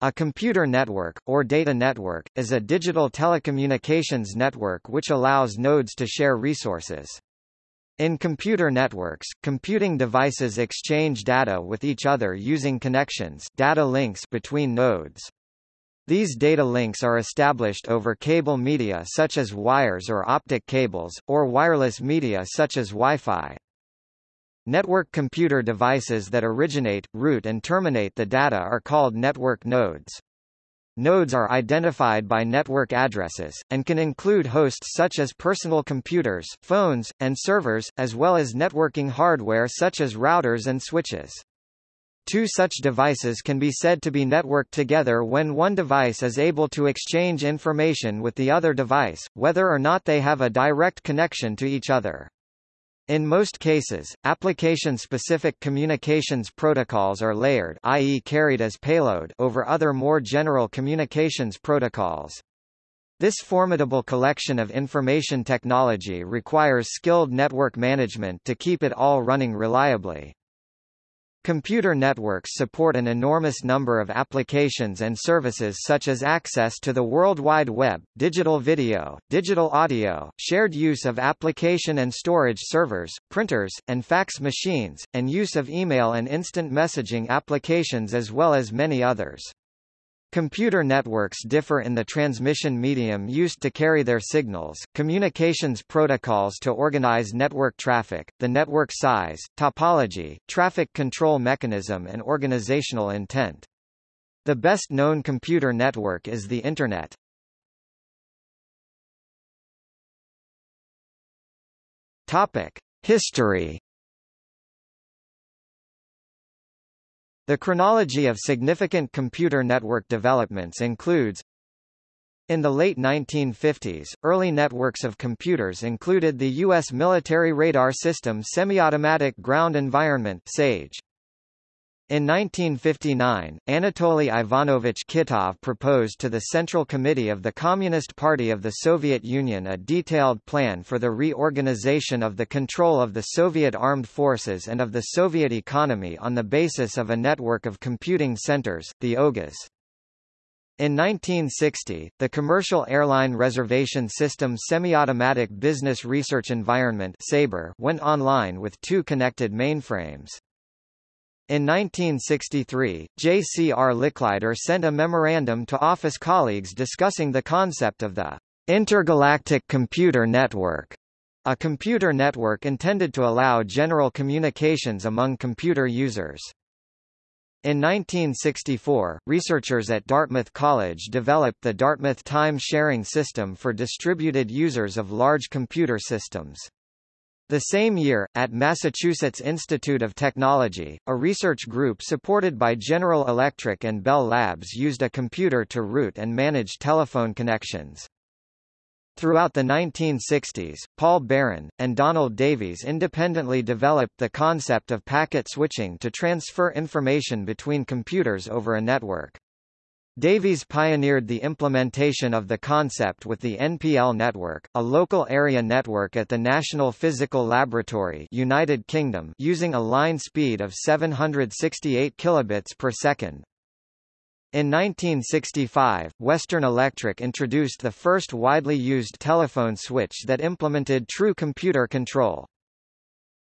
A computer network, or data network, is a digital telecommunications network which allows nodes to share resources. In computer networks, computing devices exchange data with each other using connections data links between nodes. These data links are established over cable media such as wires or optic cables, or wireless media such as Wi-Fi. Network computer devices that originate, route and terminate the data are called network nodes. Nodes are identified by network addresses, and can include hosts such as personal computers, phones, and servers, as well as networking hardware such as routers and switches. Two such devices can be said to be networked together when one device is able to exchange information with the other device, whether or not they have a direct connection to each other. In most cases, application-specific communications protocols are layered i.e. carried as payload over other more general communications protocols. This formidable collection of information technology requires skilled network management to keep it all running reliably. Computer networks support an enormous number of applications and services such as access to the World Wide Web, digital video, digital audio, shared use of application and storage servers, printers, and fax machines, and use of email and instant messaging applications as well as many others. Computer networks differ in the transmission medium used to carry their signals, communications protocols to organize network traffic, the network size, topology, traffic control mechanism and organizational intent. The best known computer network is the Internet. Topic: History The chronology of significant computer network developments includes in the late 1950s, early networks of computers included the U.S. military radar system Semi-Automatic Ground Environment SAGE. In 1959, Anatoly Ivanovich Kitov proposed to the Central Committee of the Communist Party of the Soviet Union a detailed plan for the reorganization of the control of the Soviet armed forces and of the Soviet economy on the basis of a network of computing centers, the OGAs. In 1960, the Commercial Airline Reservation System Semi-Automatic Business Research Environment went online with two connected mainframes. In 1963, J.C.R. Licklider sent a memorandum to office colleagues discussing the concept of the Intergalactic Computer Network, a computer network intended to allow general communications among computer users. In 1964, researchers at Dartmouth College developed the Dartmouth Time Sharing System for distributed users of large computer systems. The same year, at Massachusetts Institute of Technology, a research group supported by General Electric and Bell Labs used a computer to route and manage telephone connections. Throughout the 1960s, Paul Baran, and Donald Davies independently developed the concept of packet switching to transfer information between computers over a network. Davies pioneered the implementation of the concept with the NPL network, a local area network at the National Physical Laboratory United Kingdom using a line speed of 768 kilobits per second. In 1965, Western Electric introduced the first widely used telephone switch that implemented true computer control.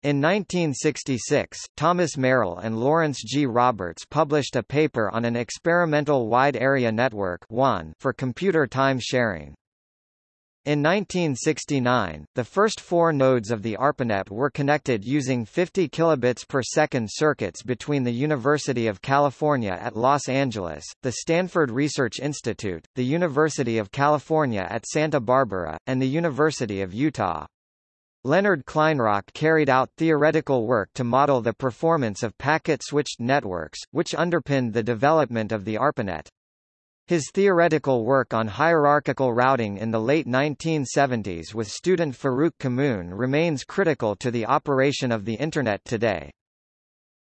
In 1966, Thomas Marill and Lawrence G. Roberts published a paper on an experimental wide area network for computer time sharing. In 1969, the first four nodes of the ARPANET were connected using 50 kilobits per second circuits between the University of California at Los Angeles, the Stanford Research Institute, the University of California at Santa Barbara, and the University of Utah. Leonard Kleinrock carried out theoretical work to model the performance of packet-switched networks, which underpinned the development of the ARPANET. His theoretical work on hierarchical routing in the late 1970s with student Farouk Kamoun remains critical to the operation of the Internet today.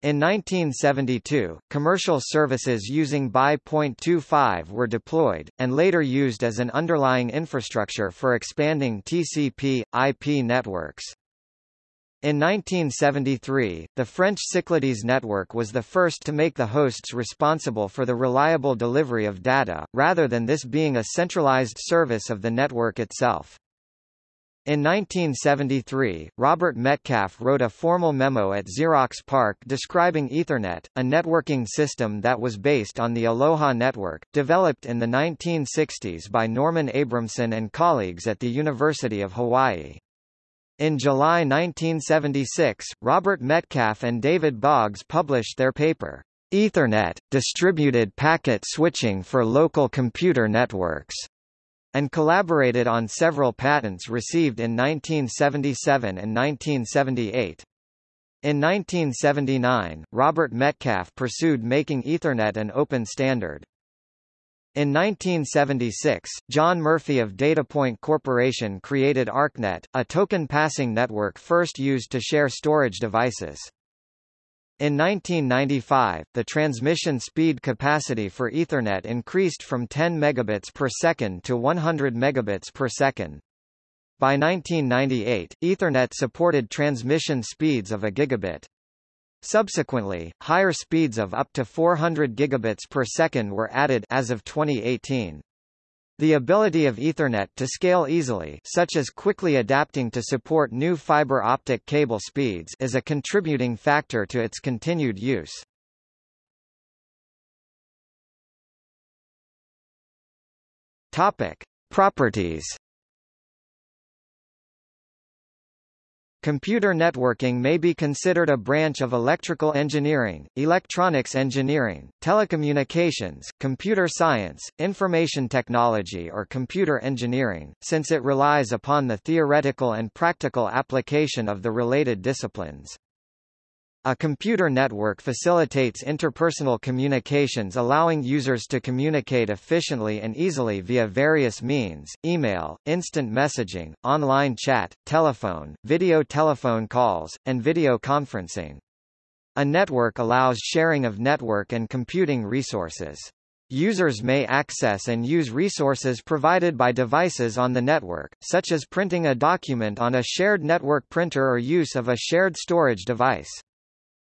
In 1972, commercial services using X.25 were deployed, and later used as an underlying infrastructure for expanding TCP, IP networks. In 1973, the French Cyclades network was the first to make the hosts responsible for the reliable delivery of data, rather than this being a centralized service of the network itself. In 1973, Robert Metcalfe wrote a formal memo at Xerox PARC describing Ethernet, a networking system that was based on the Aloha network, developed in the 1960s by Norman Abramson and colleagues at the University of Hawaii. In July 1976, Robert Metcalfe and David Boggs published their paper, Ethernet, Distributed Packet Switching for Local Computer Networks, and collaborated on several patents received in 1977 and 1978. In 1979, Robert Metcalfe pursued making Ethernet an open standard. In 1976, John Murphy of Datapoint Corporation created ArcNet, a token passing network first used to share storage devices. In 1995, the transmission speed capacity for Ethernet increased from 10 megabits per second to 100 megabits per second. By 1998, Ethernet supported transmission speeds of a gigabit. Subsequently, higher speeds of up to 400 gigabits per second were added as of 2018. The ability of Ethernet to scale easily such as quickly adapting to support new fiber optic cable speeds is a contributing factor to its continued use. Topic. Properties Computer networking may be considered a branch of electrical engineering, electronics engineering, telecommunications, computer science, information technology or computer engineering, since it relies upon the theoretical and practical application of the related disciplines. A computer network facilitates interpersonal communications allowing users to communicate efficiently and easily via various means, email, instant messaging, online chat, telephone, video telephone calls, and video conferencing. A network allows sharing of network and computing resources. Users may access and use resources provided by devices on the network, such as printing a document on a shared network printer or use of a shared storage device.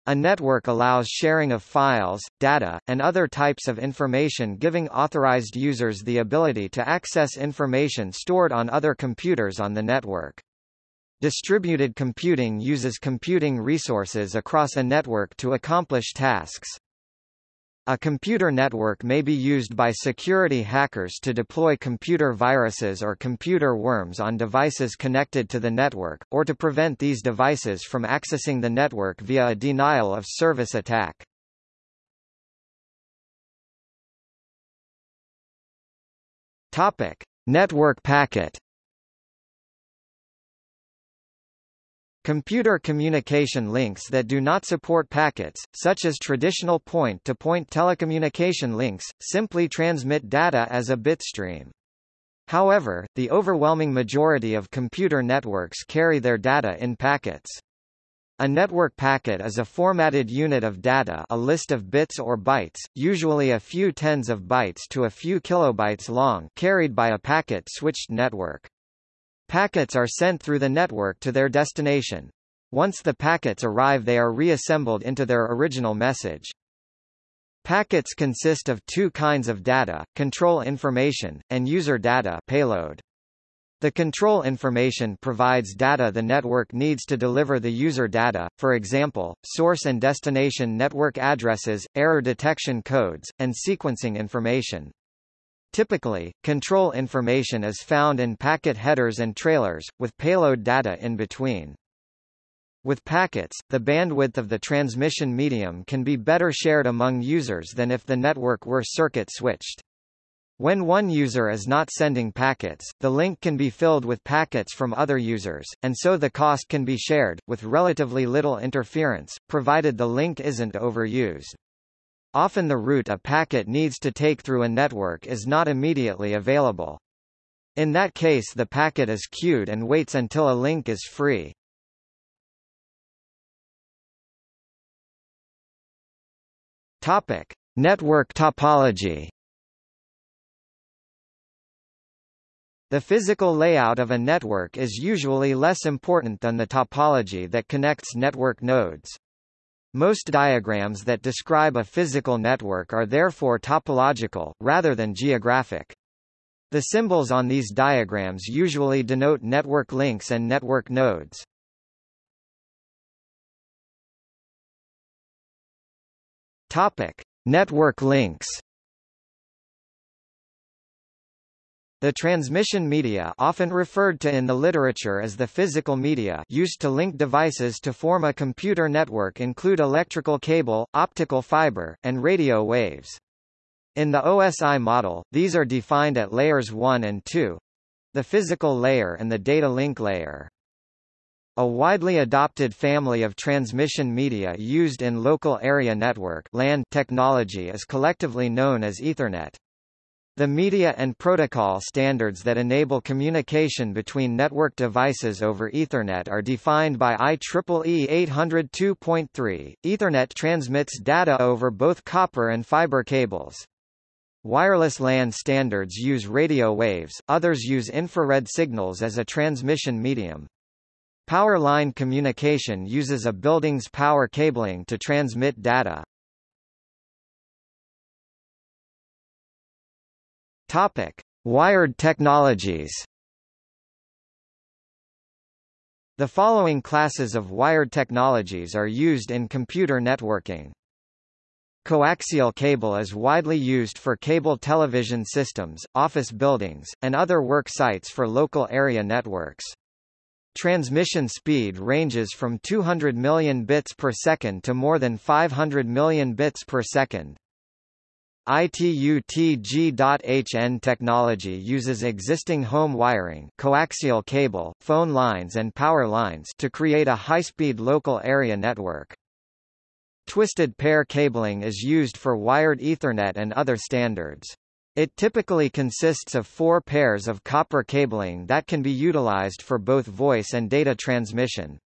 A network allows sharing of files, data, and other types of information giving authorized users the ability to access information stored on other computers on the network. Distributed computing uses computing resources across a network to accomplish tasks. A computer network may be used by security hackers to deploy computer viruses or computer worms on devices connected to the network, or to prevent these devices from accessing the network via a denial of service attack. Topic: Network packet Computer communication links that do not support packets, such as traditional point-to-point -point telecommunication links, simply transmit data as a bitstream. However, the overwhelming majority of computer networks carry their data in packets. A network packet is a formatted unit of data a list of bits or bytes, usually a few tens of bytes to a few kilobytes long carried by a packet-switched network. Packets are sent through the network to their destination. Once the packets arrive they are reassembled into their original message. Packets consist of two kinds of data, control information, and user data payload. The control information provides data the network needs to deliver the user data, for example, source and destination network addresses, error detection codes, and sequencing information. Typically, control information is found in packet headers and trailers, with payload data in between. With packets, the bandwidth of the transmission medium can be better shared among users than if the network were circuit switched. When one user is not sending packets, the link can be filled with packets from other users, and so the cost can be shared, with relatively little interference, provided the link isn't overused. Often the route a packet needs to take through a network is not immediately available. In that case the packet is queued and waits until a link is free. Topic: – Network topology The physical layout of a network is usually less important than the topology that connects network nodes. Most diagrams that describe a physical network are therefore topological, rather than geographic. The symbols on these diagrams usually denote network links and network nodes. Topic: Network links. The transmission media often referred to in the literature as the physical media used to link devices to form a computer network include electrical cable, optical fiber, and radio waves. In the OSI model, these are defined at layers 1 and 2 the physical layer and the data link layer. A widely adopted family of transmission media used in local area network technology is collectively known as Ethernet. The media and protocol standards that enable communication between network devices over Ethernet are defined by IEEE 802.3. Ethernet transmits data over both copper and fiber cables. Wireless LAN standards use radio waves, others use infrared signals as a transmission medium. Power line communication uses a building's power cabling to transmit data. Topic: Wired technologies. The following classes of wired technologies are used in computer networking. Coaxial cable is widely used for cable television systems, office buildings, and other work sites for local area networks. Transmission speed ranges from 200 million bits per second to more than 500 million bits per second. ITU-T G.hn technology uses existing home wiring coaxial cable, phone lines and power lines to create a high-speed local area network. Twisted pair cabling is used for wired Ethernet and other standards. It typically consists of four pairs of copper cabling that can be utilized for both voice and data transmission.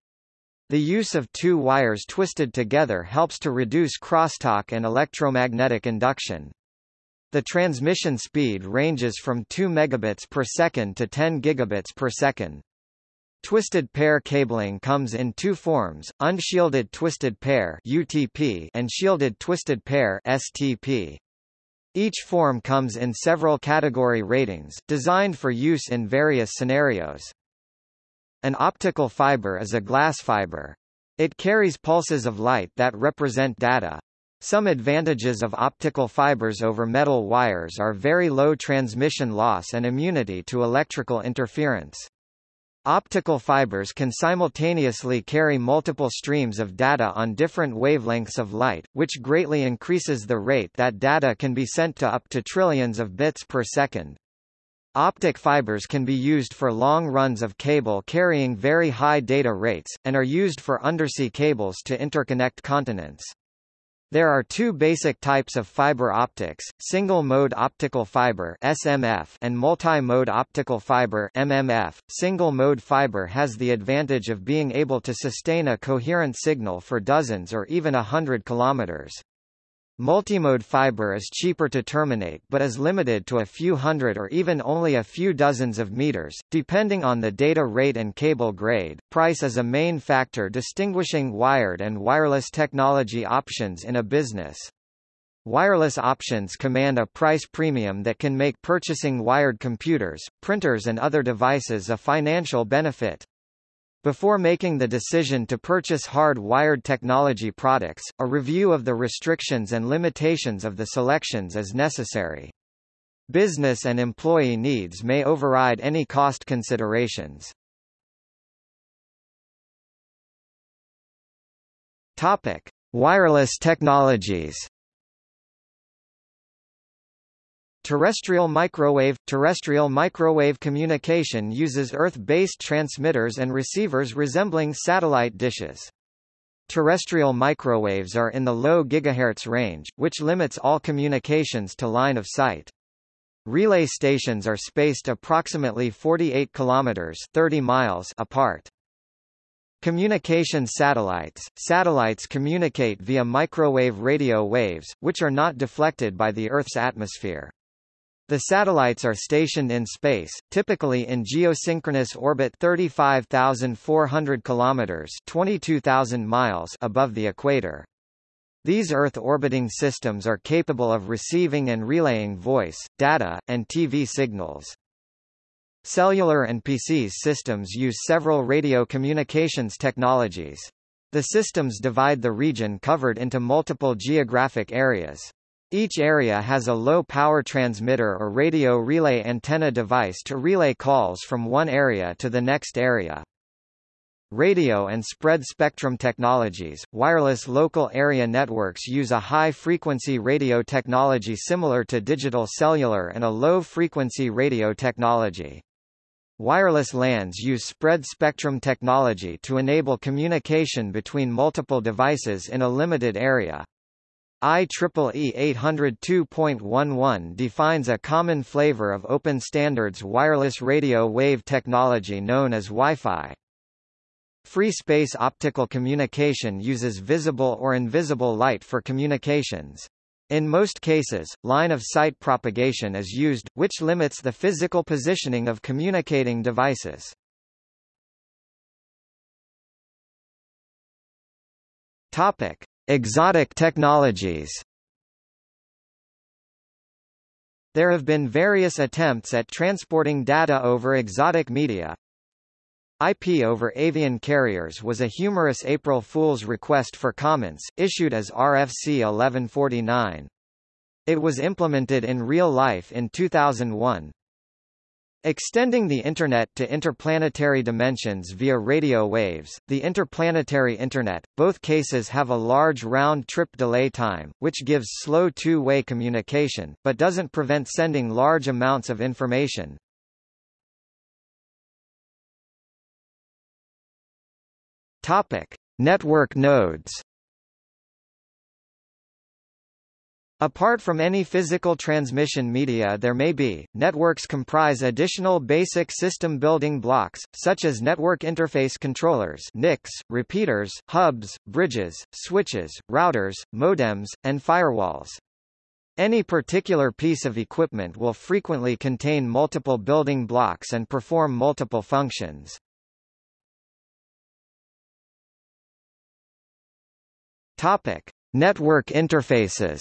The use of two wires twisted together helps to reduce crosstalk and electromagnetic induction. The transmission speed ranges from 2 megabits per second to 10 gigabits per second. Twisted pair cabling comes in two forms, unshielded twisted pair UTP and shielded twisted pair STP. Each form comes in several category ratings, designed for use in various scenarios. An optical fiber is a glass fiber. It carries pulses of light that represent data. Some advantages of optical fibers over metal wires are very low transmission loss and immunity to electrical interference. Optical fibers can simultaneously carry multiple streams of data on different wavelengths of light, which greatly increases the rate that data can be sent to up to trillions of bits per second. Optic fibers can be used for long runs of cable carrying very high data rates, and are used for undersea cables to interconnect continents. There are two basic types of fiber optics, single-mode optical fiber SMF and multi-mode optical fiber MMF. Single-mode fiber has the advantage of being able to sustain a coherent signal for dozens or even a hundred kilometers. Multimode fiber is cheaper to terminate but is limited to a few hundred or even only a few dozens of meters, depending on the data rate and cable grade. Price is a main factor distinguishing wired and wireless technology options in a business. Wireless options command a price premium that can make purchasing wired computers, printers and other devices a financial benefit. Before making the decision to purchase hard-wired technology products, a review of the restrictions and limitations of the selections is necessary. Business and employee needs may override any cost considerations. Topic: Wireless technologies. Terrestrial microwave – Terrestrial microwave communication uses Earth-based transmitters and receivers resembling satellite dishes. Terrestrial microwaves are in the low gigahertz range, which limits all communications to line of sight. Relay stations are spaced approximately 48 kilometers 30 miles apart. Communication satellites – Satellites communicate via microwave radio waves, which are not deflected by the Earth's atmosphere. The satellites are stationed in space, typically in geosynchronous orbit 35,400 kilometers (22,000 miles) above the equator. These Earth-orbiting systems are capable of receiving and relaying voice, data, and TV signals. Cellular and PCS systems use several radio communications technologies. The systems divide the region covered into multiple geographic areas. Each area has a low-power transmitter or radio relay antenna device to relay calls from one area to the next area. Radio and spread spectrum technologies, wireless local area networks use a high-frequency radio technology similar to digital cellular and a low-frequency radio technology. Wireless LANs use spread spectrum technology to enable communication between multiple devices in a limited area. IEEE 802.11 defines a common flavor of open standards wireless radio wave technology known as Wi-Fi. Free space optical communication uses visible or invisible light for communications. In most cases, line-of-sight propagation is used, which limits the physical positioning of communicating devices. Topic: Exotic technologies. There have been various attempts at transporting data over exotic media, IP over avian carriers was a humorous April Fool's request for comments, issued as RFC 1149. It was implemented in real life in 2001. Extending the Internet to interplanetary dimensions via radio waves, the interplanetary Internet, both cases have a large round-trip delay time, which gives slow two-way communication, but doesn't prevent sending large amounts of information. Topic: Network nodes. Apart from any physical transmission media there may be, networks comprise additional basic system building blocks, such as network interface controllers NICs, repeaters, hubs, bridges, switches, routers, modems, and firewalls. Any particular piece of equipment will frequently contain multiple building blocks and perform multiple functions. Topic: Network interfaces.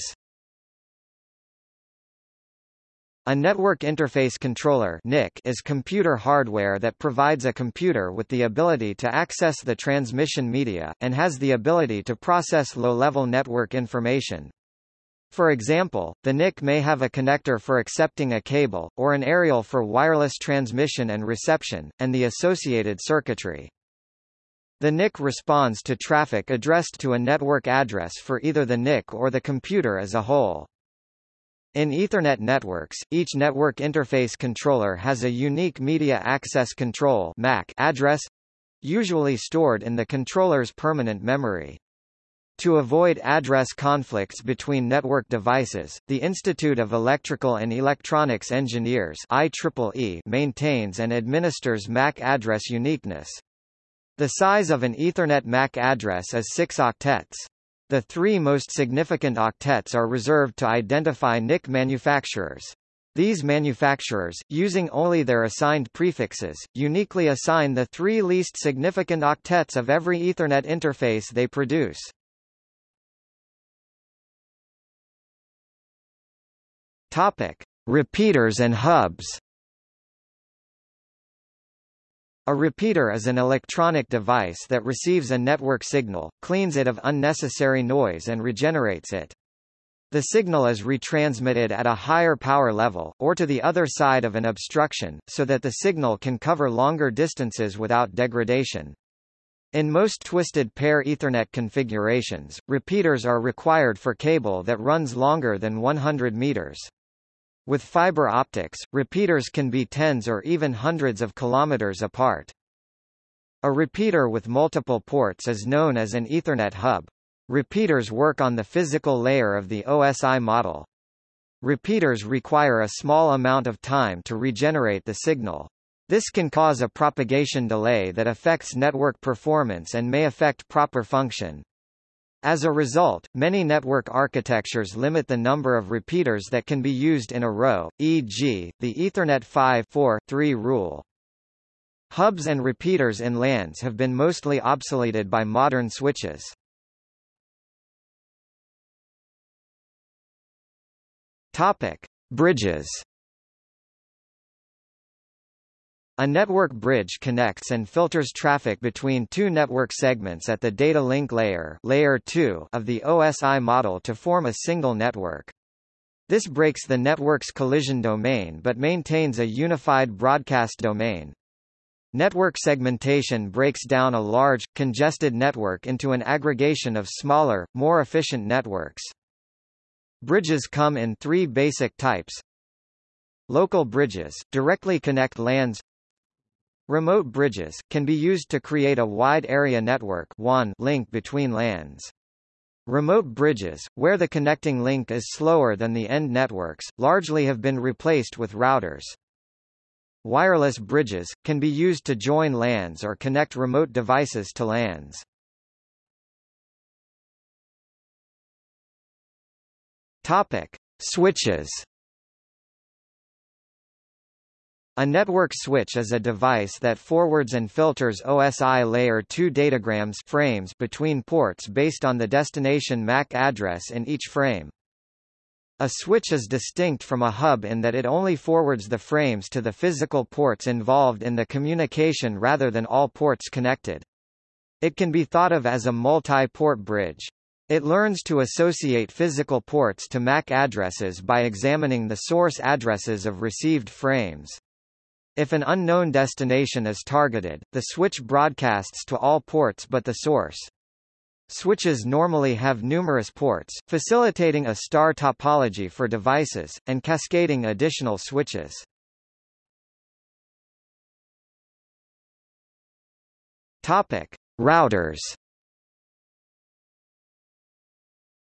A network interface controller (NIC) is computer hardware that provides a computer with the ability to access the transmission media and has the ability to process low-level network information. For example, the NIC may have a connector for accepting a cable, or an aerial for wireless transmission and reception, and the associated circuitry. The NIC responds to traffic addressed to a network address for either the NIC or the computer as a whole. In Ethernet networks, each network interface controller has a unique media access control MAC address, usually stored in the controller's permanent memory. To avoid address conflicts between network devices, the Institute of Electrical and Electronics Engineers IEEE maintains and administers MAC address uniqueness. The size of an Ethernet MAC address is 6 octets. The three most significant octets are reserved to identify NIC manufacturers. These manufacturers, using only their assigned prefixes, uniquely assign the three least significant octets of every Ethernet interface they produce. Topic: Repeaters and hubs. A repeater is an electronic device that receives a network signal, cleans it of unnecessary noise and regenerates it. The signal is retransmitted at a higher power level, or to the other side of an obstruction, so that the signal can cover longer distances without degradation. In most twisted pair Ethernet configurations, repeaters are required for cable that runs longer than 100 meters. With fiber optics, repeaters can be tens or even hundreds of kilometers apart. A repeater with multiple ports is known as an Ethernet hub. Repeaters work on the physical layer of the OSI model. Repeaters require a small amount of time to regenerate the signal. This can cause a propagation delay that affects network performance and may affect proper function. As a result, many network architectures limit the number of repeaters that can be used in a row, e.g., the Ethernet 5-4-3 rule. Hubs and repeaters in LANs have been mostly obsoleted by modern switches. Topic: Bridges. A network bridge connects and filters traffic between two network segments at the data link layer, layer 2 of the OSI model to form a single network. This breaks the network's collision domain but maintains a unified broadcast domain. Network segmentation breaks down a large, congested network into an aggregation of smaller, more efficient networks. Bridges come in three basic types. Local bridges, directly connect LANs Remote bridges, can be used to create a wide area network link between LANs. Remote bridges, where the connecting link is slower than the end networks, largely have been replaced with routers. Wireless bridges, can be used to join LANs or connect remote devices to LANs. Topic. Switches A network switch is a device that forwards and filters OSI layer 2 datagrams frames between ports based on the destination MAC address in each frame. A switch is distinct from a hub in that it only forwards the frames to the physical ports involved in the communication rather than all ports connected. It can be thought of as a multi-port bridge. It learns to associate physical ports to MAC addresses by examining the source addresses of received frames. If an unknown destination is targeted, the switch broadcasts to all ports but the source. Switches normally have numerous ports, facilitating a star topology for devices, and cascading additional switches. Topic. Routers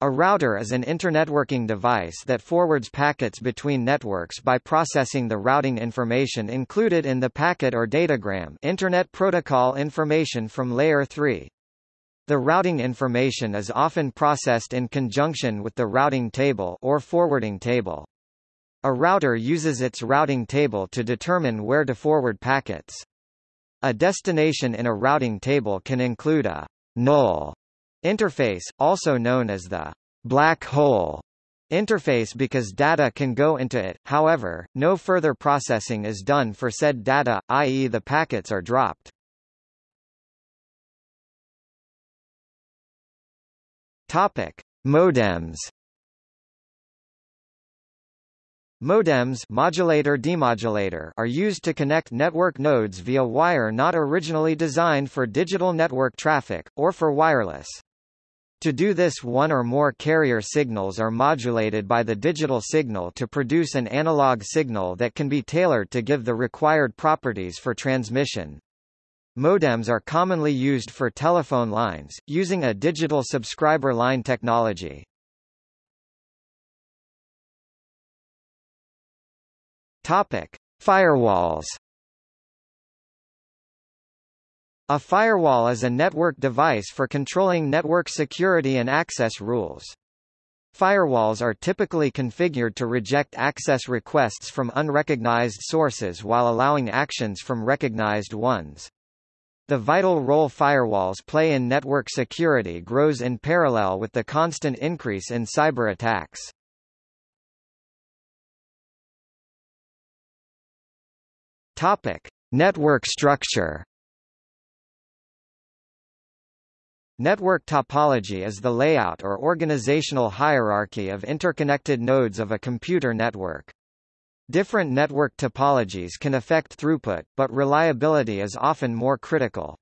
A router is an internetworking device that forwards packets between networks by processing the routing information included in the packet or datagram Internet Protocol information from Layer 3. The routing information is often processed in conjunction with the routing table or forwarding table. A router uses its routing table to determine where to forward packets. A destination in a routing table can include a null Interface, also known as the black hole interface because data can go into it, however, no further processing is done for said data, i.e. the packets are dropped. Topic. Modems Modems modulator demodulator are used to connect network nodes via wire not originally designed for digital network traffic, or for wireless. To do this one or more carrier signals are modulated by the digital signal to produce an analog signal that can be tailored to give the required properties for transmission. Modems are commonly used for telephone lines, using a digital subscriber line technology. Topic. Firewalls A firewall is a network device for controlling network security and access rules. Firewalls are typically configured to reject access requests from unrecognized sources while allowing actions from recognized ones. The vital role firewalls play in network security grows in parallel with the constant increase in cyber attacks. Topic: Network structure. Network topology is the layout or organizational hierarchy of interconnected nodes of a computer network. Different network topologies can affect throughput, but reliability is often more critical.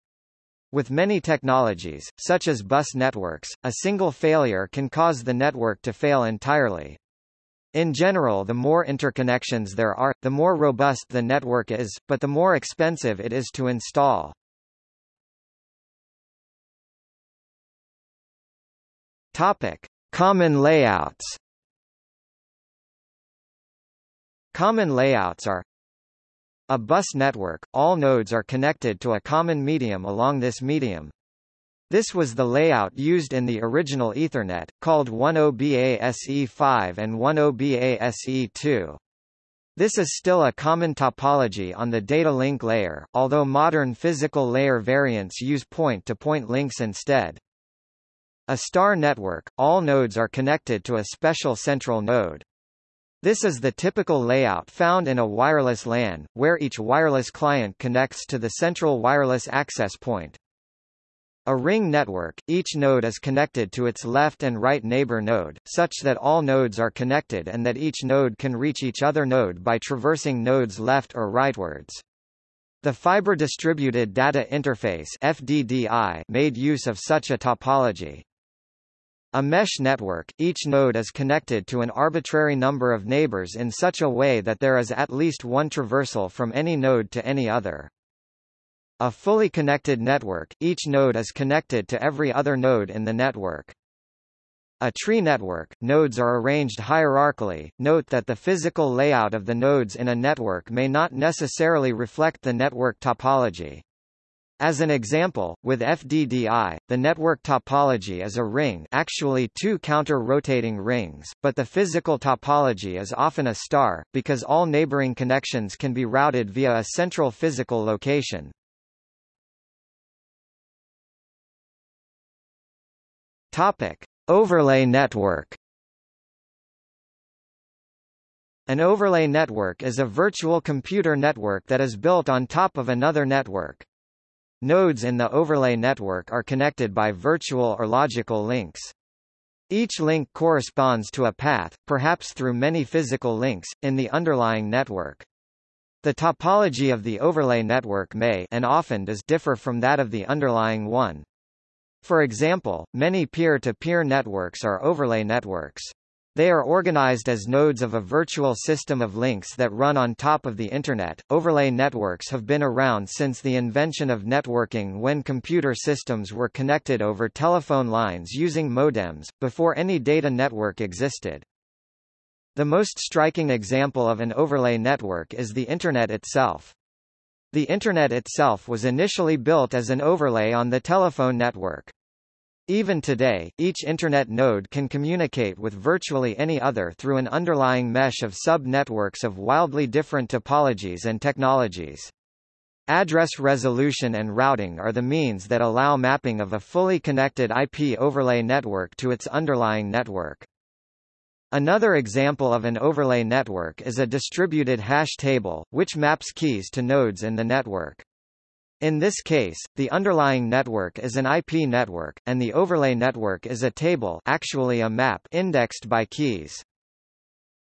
With many technologies, such as bus networks, a single failure can cause the network to fail entirely. In general the more interconnections there are, the more robust the network is, but the more expensive it is to install. Topic: Common layouts. Common layouts are a bus network, all nodes are connected to a common medium along this medium. This was the layout used in the original Ethernet, called 10BASE5 and 10BASE2. This is still a common topology on the data link layer, although modern physical layer variants use point-to-point -point links instead. A star network, all nodes are connected to a special central node. This is the typical layout found in a wireless LAN, where each wireless client connects to the central wireless access point. A ring network, each node is connected to its left and right neighbor node, such that all nodes are connected and that each node can reach each other node by traversing nodes left or rightwards. The Fiber Distributed Data Interface FDDI made use of such a topology. A mesh network, each node is connected to an arbitrary number of neighbors in such a way that there is at least one traversal from any node to any other. A fully connected network, each node is connected to every other node in the network. A tree network, nodes are arranged hierarchically. Note that the physical layout of the nodes in a network may not necessarily reflect the network topology. As an example, with FDDI, the network topology is a ring actually two counter-rotating rings, but the physical topology is often a star, because all neighboring connections can be routed via a central physical location. Topic: Overlay network. An overlay network is a virtual computer network that is built on top of another network. Nodes in the overlay network are connected by virtual or logical links. Each link corresponds to a path, perhaps through many physical links, in the underlying network. The topology of the overlay network may and often does differ from that of the underlying one. For example, many peer-to-peer -peer networks are overlay networks. They are organized as nodes of a virtual system of links that run on top of the Internet. Overlay networks have been around since the invention of networking when computer systems were connected over telephone lines using modems, before any data network existed. The most striking example of an overlay network is the Internet itself. The Internet itself was initially built as an overlay on the telephone network. Even today, each Internet node can communicate with virtually any other through an underlying mesh of sub-networks of wildly different topologies and technologies. Address resolution and routing are the means that allow mapping of a fully connected IP overlay network to its underlying network. Another example of an overlay network is a distributed hash table, which maps keys to nodes in the network. In this case, the underlying network is an IP network, and the overlay network is a table actually a map indexed by keys.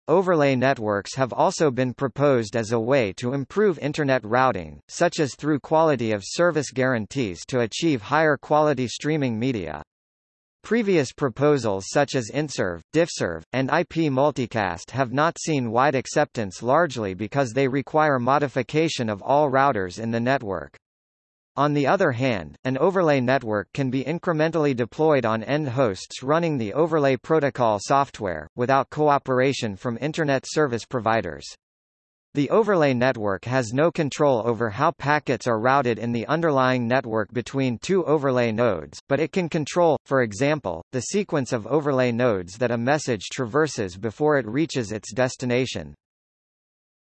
Overlay networks have also been proposed as a way to improve Internet routing, such as through quality of service guarantees to achieve higher quality streaming media. Previous proposals such as IntServ, DiffServ, and IP multicast have not seen wide acceptance largely because they require modification of all routers in the network. On the other hand, an overlay network can be incrementally deployed on end hosts running the overlay protocol software, without cooperation from Internet service providers. The overlay network has no control over how packets are routed in the underlying network between two overlay nodes, but it can control, for example, the sequence of overlay nodes that a message traverses before it reaches its destination.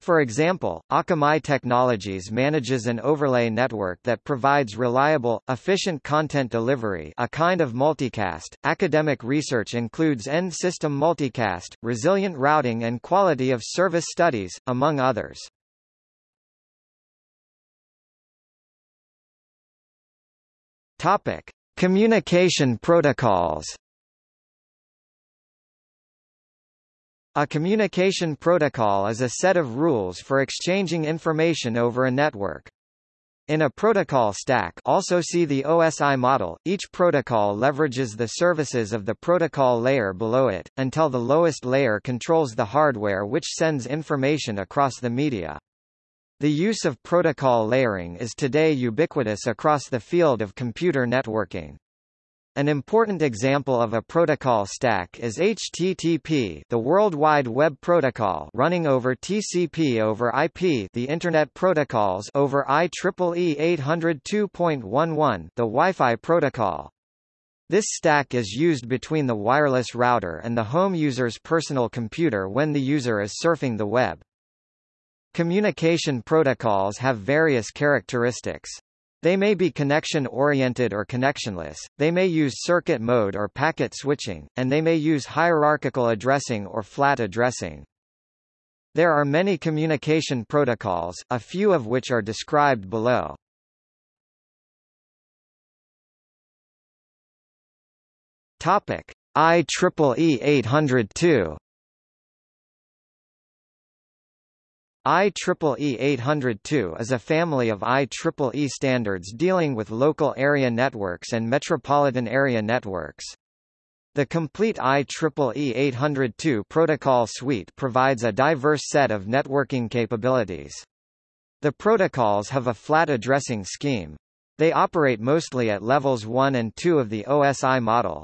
For example, Akamai Technologies manages an overlay network that provides reliable, efficient content delivery a kind of multicast. Academic research includes end-system multicast, resilient routing and quality of service studies, among others. Topic. Communication protocols A communication protocol is a set of rules for exchanging information over a network. In a protocol stack also see the OSI model, each protocol leverages the services of the protocol layer below it, until the lowest layer controls the hardware which sends information across the media. The use of protocol layering is today ubiquitous across the field of computer networking. An important example of a protocol stack is HTTP, the World Wide Web Protocol, running over TCP over IP, the Internet protocols over IEEE 802.11, the Wi-Fi protocol. This stack is used between the wireless router and the home user's personal computer when the user is surfing the web. Communication protocols have various characteristics. They may be connection-oriented or connectionless, they may use circuit mode or packet switching, and they may use hierarchical addressing or flat addressing. There are many communication protocols, a few of which are described below. Topic: IEEE 802 IEEE 802 is a family of IEEE standards dealing with local area networks and metropolitan area networks. The complete IEEE 802 protocol suite provides a diverse set of networking capabilities. The protocols have a flat addressing scheme. They operate mostly at levels 1 and 2 of the OSI model.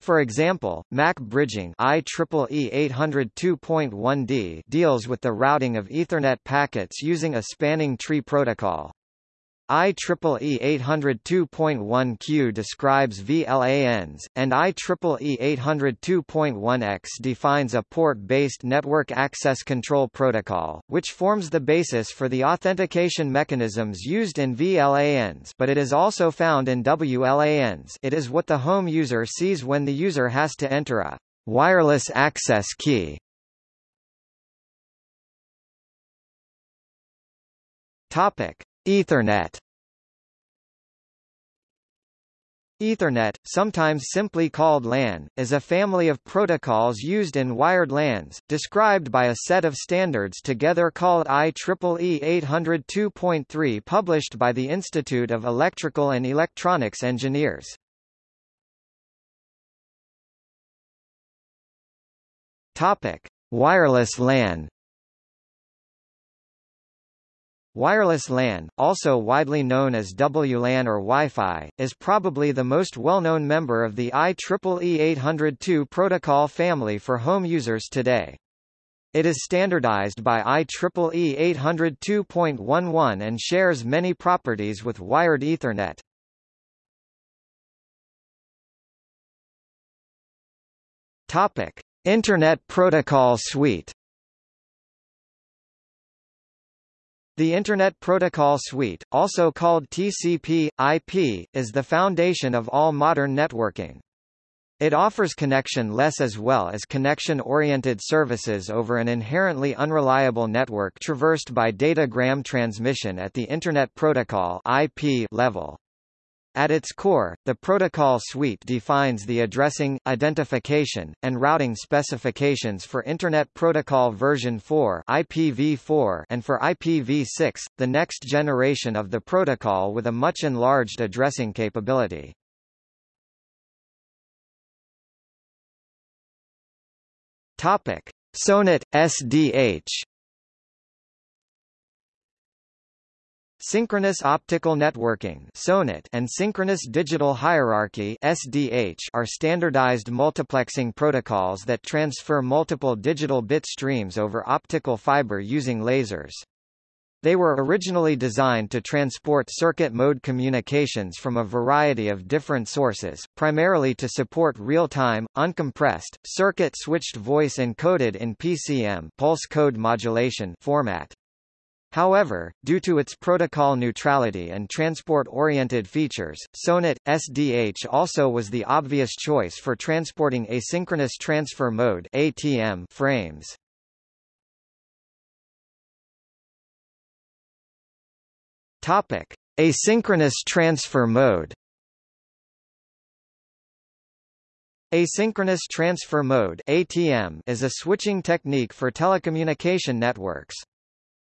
For example, MAC bridging IEEE 802.1d deals with the routing of Ethernet packets using a spanning tree protocol. IEEE 802.1q describes VLANs, and IEEE 802.1x defines a port-based Network Access Control Protocol, which forms the basis for the authentication mechanisms used in VLANs but it is also found in WLANs it is what the home user sees when the user has to enter a wireless access key. Topic. Ethernet Ethernet, sometimes simply called LAN, is a family of protocols used in wired LANs, described by a set of standards together called IEEE 802.3 published by the Institute of Electrical and Electronics Engineers. Wireless LAN Wireless LAN, also widely known as WLAN or Wi-Fi, is probably the most well-known member of the IEEE 802 protocol family for home users today. It is standardized by IEEE 802.11 and shares many properties with wired Ethernet. Topic: Internet Protocol Suite The Internet Protocol Suite, also called TCP/IP, is the foundation of all modern networking. It offers connection-less as well as connection-oriented services over an inherently unreliable network traversed by datagram transmission at the Internet Protocol IP level. At its core, the protocol suite defines the addressing, identification, and routing specifications for Internet Protocol version 4 IPv4 and for IPv6, the next generation of the protocol with a much enlarged addressing capability. Topic: SONET SDH Synchronous optical networking and synchronous digital hierarchy are standardized multiplexing protocols that transfer multiple digital bit streams over optical fiber using lasers. They were originally designed to transport circuit mode communications from a variety of different sources, primarily to support real-time, uncompressed, circuit-switched voice encoded in PCM pulse code modulation format. However, due to its protocol neutrality and transport-oriented features, SONET SDH also was the obvious choice for transporting asynchronous transfer mode (ATM) frames. Topic: Asynchronous transfer mode. Asynchronous transfer mode (ATM) is a switching technique for telecommunication networks.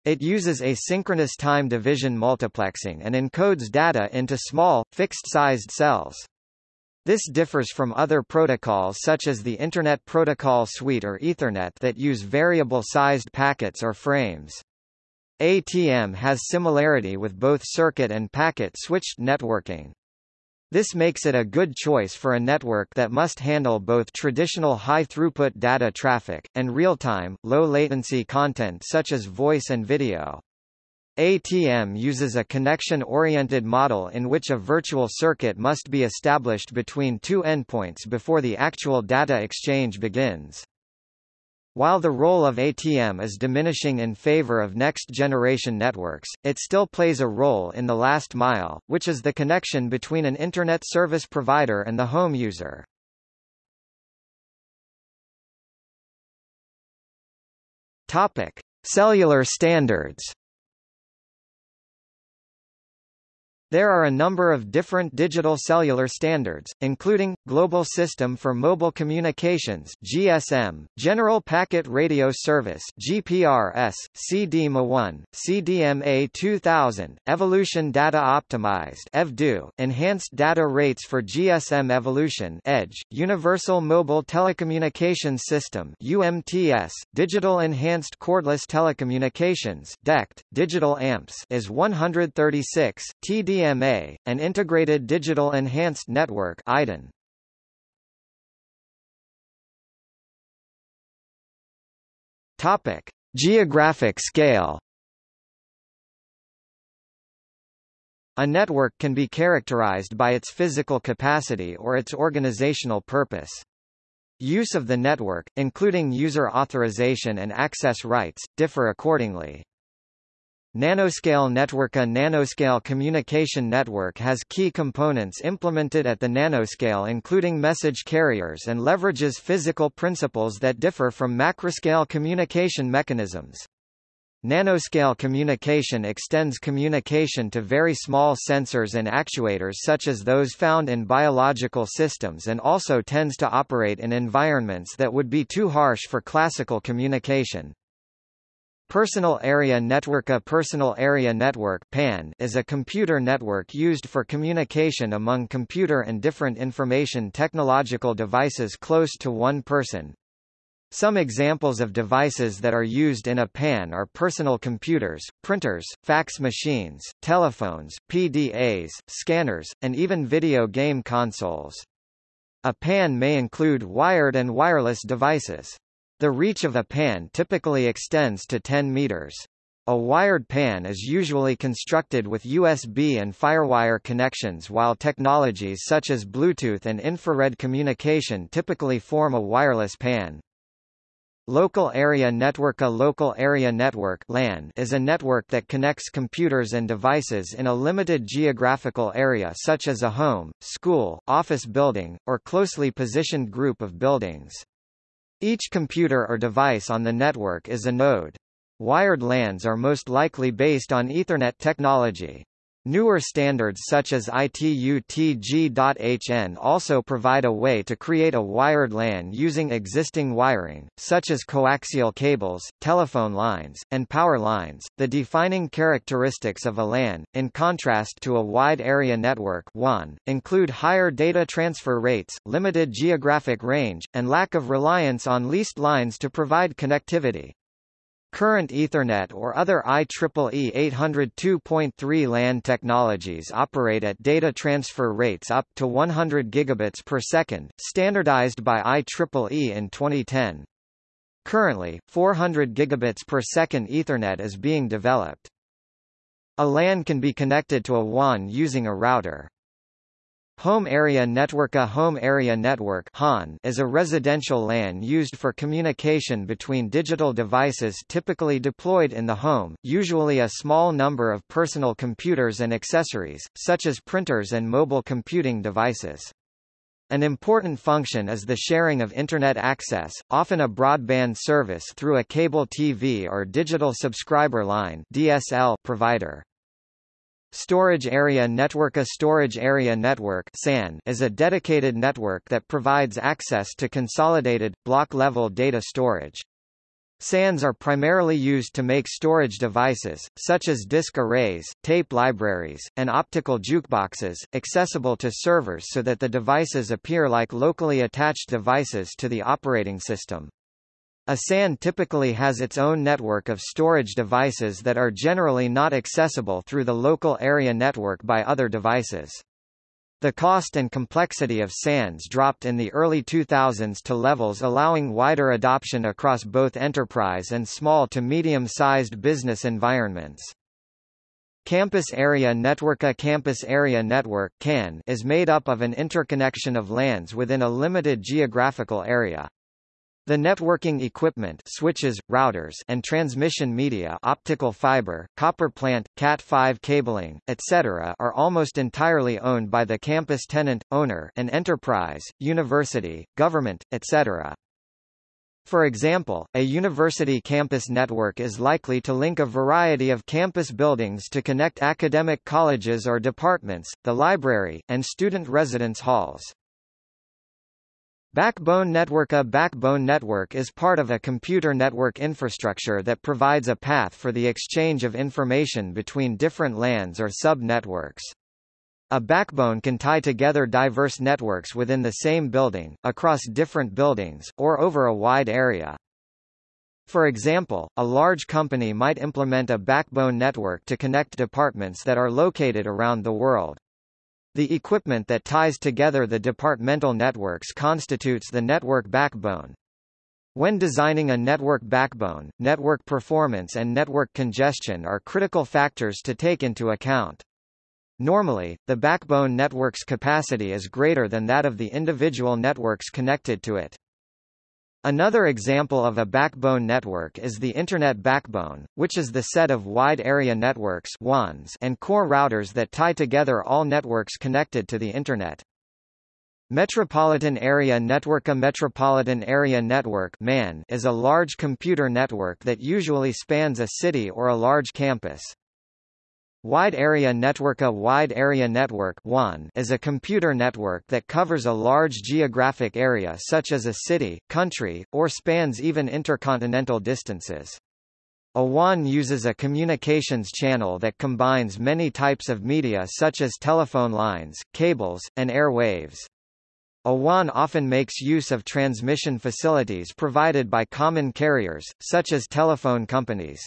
It uses asynchronous time division multiplexing and encodes data into small, fixed-sized cells. This differs from other protocols such as the Internet Protocol Suite or Ethernet that use variable-sized packets or frames. ATM has similarity with both circuit and packet-switched networking. This makes it a good choice for a network that must handle both traditional high-throughput data traffic, and real-time, low-latency content such as voice and video. ATM uses a connection-oriented model in which a virtual circuit must be established between two endpoints before the actual data exchange begins. While the role of ATM is diminishing in favor of next-generation networks, it still plays a role in the last mile, which is the connection between an Internet service provider and the home user. Topic. Cellular standards There are a number of different digital cellular standards, including, Global System for Mobile Communications GSM, General Packet Radio Service GPRS, cdmaOne, CDMA 2000, Evolution Data Optimized EVDO, Enhanced Data Rates for GSM Evolution EDGE, Universal Mobile Telecommunications System UMTS, Digital Enhanced Cordless Telecommunications DECT, Digital AMPS is 136, TD IDMA, an Integrated Digital Enhanced Network IDEN. Topic: Geographic scale. A network can be characterized by its physical capacity or its organizational purpose. Use of the network, including user authorization and access rights, differ accordingly. Nanoscale network A nanoscale communication network has key components implemented at the nanoscale including message carriers and leverages physical principles that differ from macroscale communication mechanisms. Nanoscale communication extends communication to very small sensors and actuators such as those found in biological systems and also tends to operate in environments that would be too harsh for classical communication. Personal Area Network A personal area network PAN is a computer network used for communication among computer and different information technological devices close to one person. Some examples of devices that are used in a PAN are personal computers, printers, fax machines, telephones, PDAs, scanners, and even video game consoles. A PAN may include wired and wireless devices. The reach of a pan typically extends to 10 meters. A wired pan is usually constructed with USB and FireWire connections while technologies such as Bluetooth and infrared communication typically form a wireless pan. Local Area Network A local area network LAN is a network that connects computers and devices in a limited geographical area such as a home, school, office building, or closely positioned group of buildings. Each computer or device on the network is a node. Wired LANs are most likely based on Ethernet technology. Newer standards such as ITU-T G.hn also provide a way to create a wired LAN using existing wiring, such as coaxial cables, telephone lines, and power lines. The defining characteristics of a LAN, in contrast to a wide area network WAN, include higher data transfer rates, limited geographic range, and lack of reliance on leased lines to provide connectivity. Current Ethernet or other IEEE 802.3 LAN technologies operate at data transfer rates up to 100 gigabits per second, standardized by IEEE in 2010. Currently, 400 gigabits per second Ethernet is being developed. A LAN can be connected to a WAN using a router. Home Area Network A home area network is a residential LAN used for communication between digital devices typically deployed in the home, usually a small number of personal computers and accessories, such as printers and mobile computing devices. An important function is the sharing of Internet access, often a broadband service through a cable TV or digital subscriber line DSL provider. Storage Area Network A storage area network SAN is a dedicated network that provides access to consolidated, block-level data storage. SANs are primarily used to make storage devices, such as disk arrays, tape libraries, and optical jukeboxes, accessible to servers so that the devices appear like locally attached devices to the operating system. A SAN typically has its own network of storage devices that are generally not accessible through the local area network by other devices. The cost and complexity of SANs dropped in the early 2000s to levels allowing wider adoption across both enterprise and small to medium-sized business environments. Campus Area Network A campus area network CAN is made up of an interconnection of LANs within a limited geographical area. The networking equipment switches, routers and transmission media optical fiber, copper plant, Cat5 cabling, etc. are almost entirely owned by the campus tenant, owner an enterprise, university, government, etc. For example, a university campus network is likely to link a variety of campus buildings to connect academic colleges or departments, the library, and student residence halls. Backbone network A backbone network is part of a computer network infrastructure that provides a path for the exchange of information between different LANs or sub-networks. A backbone can tie together diverse networks within the same building, across different buildings, or over a wide area. For example, a large company might implement a backbone network to connect departments that are located around the world. The equipment that ties together the departmental networks constitutes the network backbone. When designing a network backbone, network performance and network congestion are critical factors to take into account. Normally, the backbone network's capacity is greater than that of the individual networks connected to it. Another example of a backbone network is the Internet backbone, which is the set of wide area networks WANs and core routers that tie together all networks connected to the Internet. Metropolitan Area Network A metropolitan area network MAN is a large computer network that usually spans a city or a large campus. Wide Area Network A wide area network WAN is a computer network that covers a large geographic area such as a city, country, or spans even intercontinental distances. A WAN uses a communications channel that combines many types of media such as telephone lines, cables, and airwaves. A WAN often makes use of transmission facilities provided by common carriers, such as telephone companies.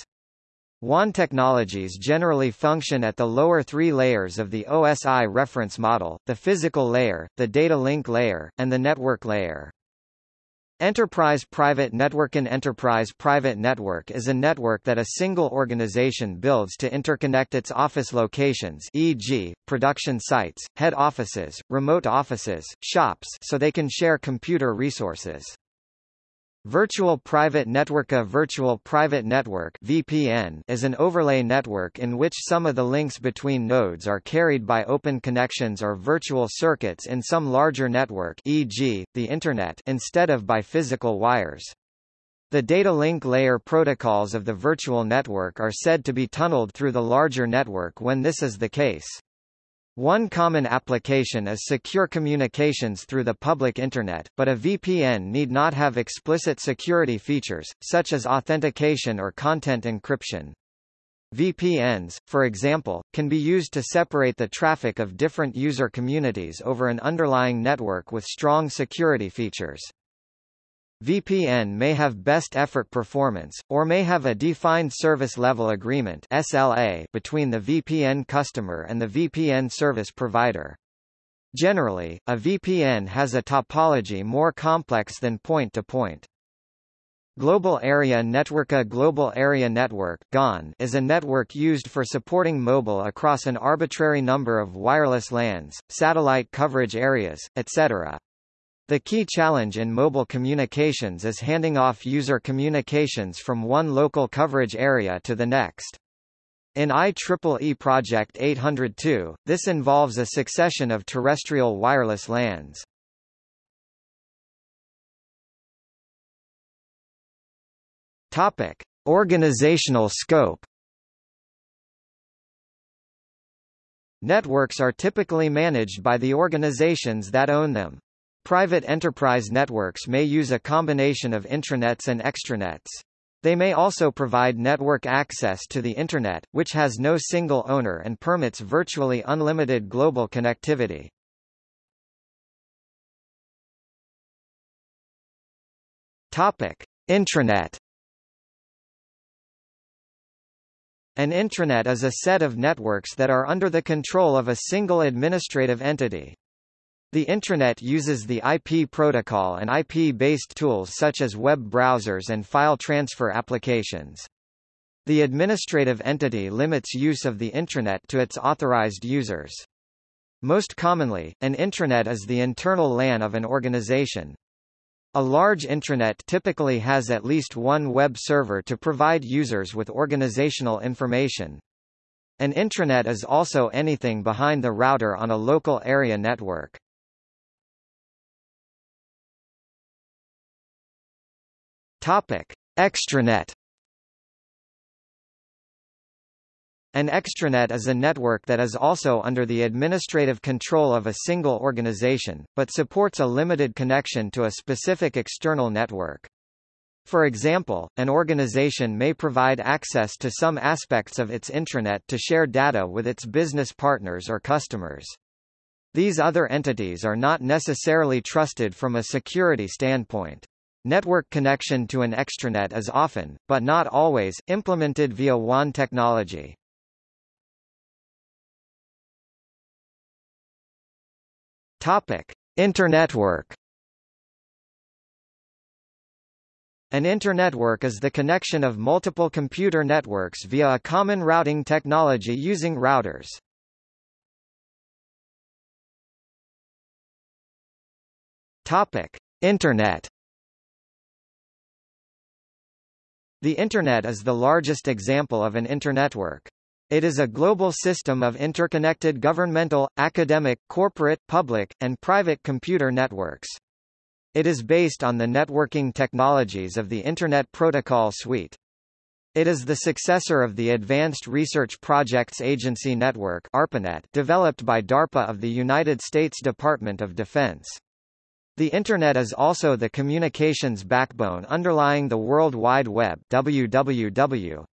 WAN technologies generally function at the lower three layers of the OSI reference model, the physical layer, the data link layer, and the network layer. Enterprise Private Network An enterprise private network is a network that a single organization builds to interconnect its office locations e.g., production sites, head offices, remote offices, shops so they can share computer resources. Virtual Private Network A Virtual Private Network VPN is an overlay network in which some of the links between nodes are carried by open connections or virtual circuits in some larger network e.g., the Internet instead of by physical wires. The data link layer protocols of the virtual network are said to be tunneled through the larger network when this is the case. One common application is secure communications through the public Internet, but a VPN need not have explicit security features, such as authentication or content encryption. VPNs, for example, can be used to separate the traffic of different user communities over an underlying network with strong security features. VPN may have best effort performance, or may have a defined service level agreement SLA between the VPN customer and the VPN service provider. Generally, a VPN has a topology more complex than point-to-point. -point. Global Area Network A Global Area Network GAN is a network used for supporting mobile across an arbitrary number of wireless LANs, satellite coverage areas, etc. The key challenge in mobile communications is handing off user communications from one local coverage area to the next. In IEEE Project 802, this involves a succession of terrestrial wireless LANs. Topic: Organizational scope. Networks are typically managed by the organizations that own them. Private enterprise networks may use a combination of intranets and extranets. They may also provide network access to the Internet, which has no single owner and permits virtually unlimited global connectivity. Topic. Intranet An intranet is a set of networks that are under the control of a single administrative entity. The intranet uses the IP protocol and IP-based tools such as web browsers and file transfer applications. The administrative entity limits use of the intranet to its authorized users. Most commonly, an intranet is the internal LAN of an organization. A large intranet typically has at least one web server to provide users with organizational information. An intranet is also anything behind the router on a local area network. Topic: Extranet An extranet is a network that is also under the administrative control of a single organization, but supports a limited connection to a specific external network. For example, an organization may provide access to some aspects of its intranet to share data with its business partners or customers. These other entities are not necessarily trusted from a security standpoint. Network connection to an extranet is often, but not always, implemented via WAN technology. Topic: Internetwork. An internetwork is the connection of multiple computer networks via a common routing technology using routers. Topic: Internet. The Internet is the largest example of an internetwork. It is a global system of interconnected governmental, academic, corporate, public, and private computer networks. It is based on the networking technologies of the Internet Protocol Suite. It is the successor of the Advanced Research Projects Agency Network ARPANET developed by DARPA of the United States Department of Defense. The Internet is also the communications backbone underlying the World Wide Web WWW,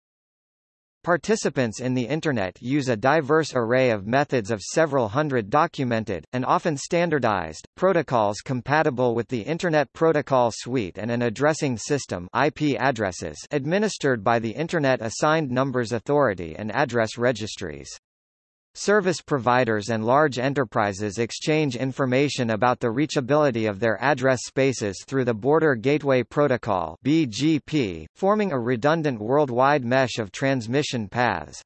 Participants in the Internet use a diverse array of methods of several hundred documented, and often standardized, protocols compatible with the Internet Protocol Suite and an addressing system IP addresses administered by the Internet Assigned Numbers Authority and address registries. Service providers and large enterprises exchange information about the reachability of their address spaces through the Border Gateway Protocol BGP, forming a redundant worldwide mesh of transmission paths.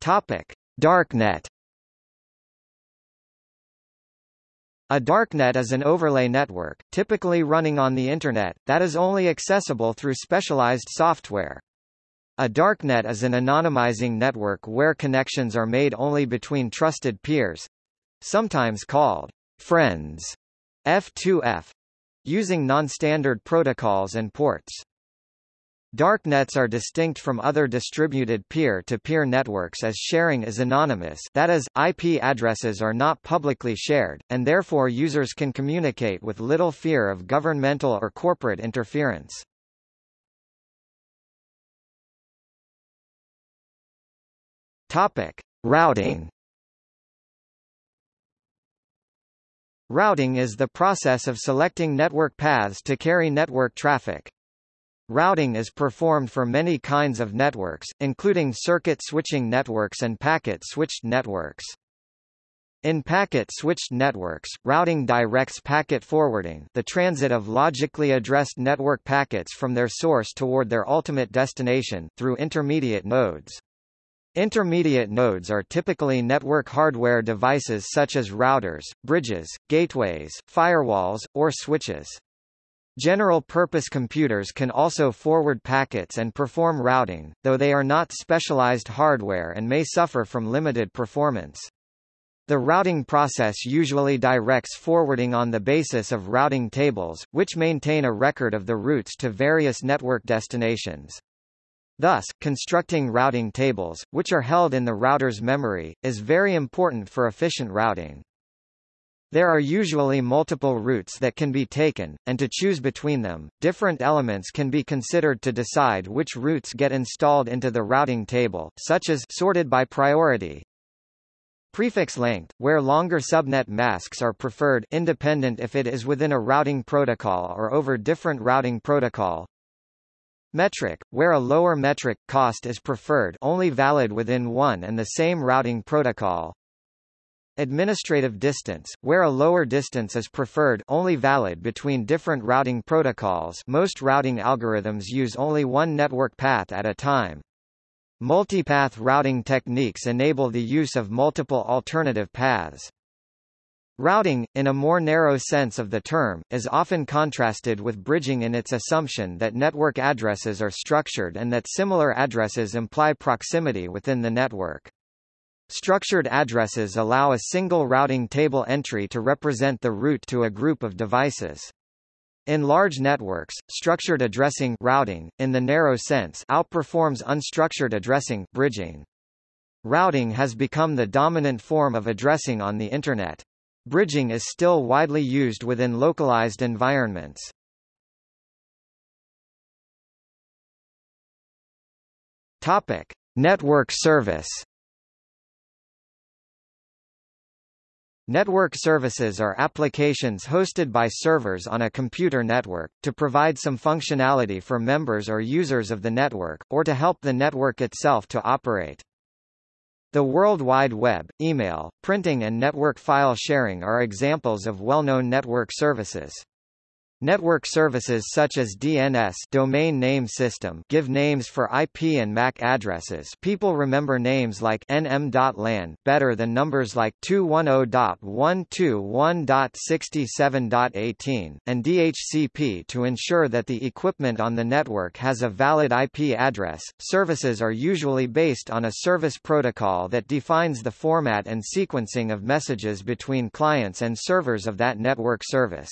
Topic: Darknet A darknet is an overlay network, typically running on the Internet, that is only accessible through specialized software. A darknet is an anonymizing network where connections are made only between trusted peers sometimes called friends F2F using non-standard protocols and ports. Darknets are distinct from other distributed peer-to-peer -peer networks as sharing is anonymous that is, IP addresses are not publicly shared, and therefore users can communicate with little fear of governmental or corporate interference. Topic: Routing. Routing is the process of selecting network paths to carry network traffic. Routing is performed for many kinds of networks, including circuit switching networks and packet-switched networks. In packet-switched networks, routing directs packet forwarding the transit of logically addressed network packets from their source toward their ultimate destination through intermediate nodes. Intermediate nodes are typically network hardware devices such as routers, bridges, gateways, firewalls, or switches. General-purpose computers can also forward packets and perform routing, though they are not specialized hardware and may suffer from limited performance. The routing process usually directs forwarding on the basis of routing tables, which maintain a record of the routes to various network destinations. Thus, constructing routing tables, which are held in the router's memory, is very important for efficient routing. There are usually multiple routes that can be taken, and to choose between them, different elements can be considered to decide which routes get installed into the routing table, such as sorted by priority. Prefix length, where longer subnet masks are preferred independent if it is within a routing protocol or over different routing protocol. Metric, where a lower metric cost is preferred only valid within one and the same routing protocol. Administrative distance, where a lower distance is preferred only valid between different routing protocols most routing algorithms use only one network path at a time. Multipath routing techniques enable the use of multiple alternative paths. Routing, in a more narrow sense of the term, is often contrasted with bridging in its assumption that network addresses are structured and that similar addresses imply proximity within the network. Structured addresses allow a single routing table entry to represent the route to a group of devices. In large networks, structured addressing routing, in the narrow sense outperforms unstructured addressing bridging. Routing has become the dominant form of addressing on the Internet. Bridging is still widely used within localized environments. Topic: Network service. Network services are applications hosted by servers on a computer network, to provide some functionality for members or users of the network, or to help the network itself to operate. The World Wide Web, email, printing and network file sharing are examples of well-known network services. Network services such as DNS domain name system give names for IP and MAC addresses people remember names like nm.lan better than numbers like 210.121.67.18, and DHCP to ensure that the equipment on the network has a valid IP address. Services are usually based on a service protocol that defines the format and sequencing of messages between clients and servers of that network service.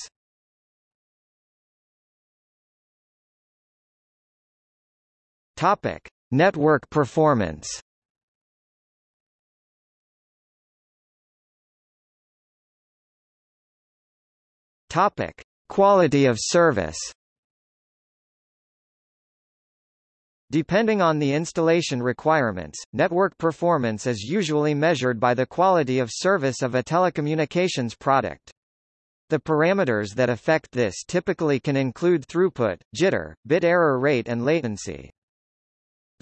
Topic: Network performance. Topic: Quality of service. Depending on the installation requirements, network performance is usually measured by the quality of service of a telecommunications product. The parameters that affect this typically can include throughput, jitter, bit error rate and latency.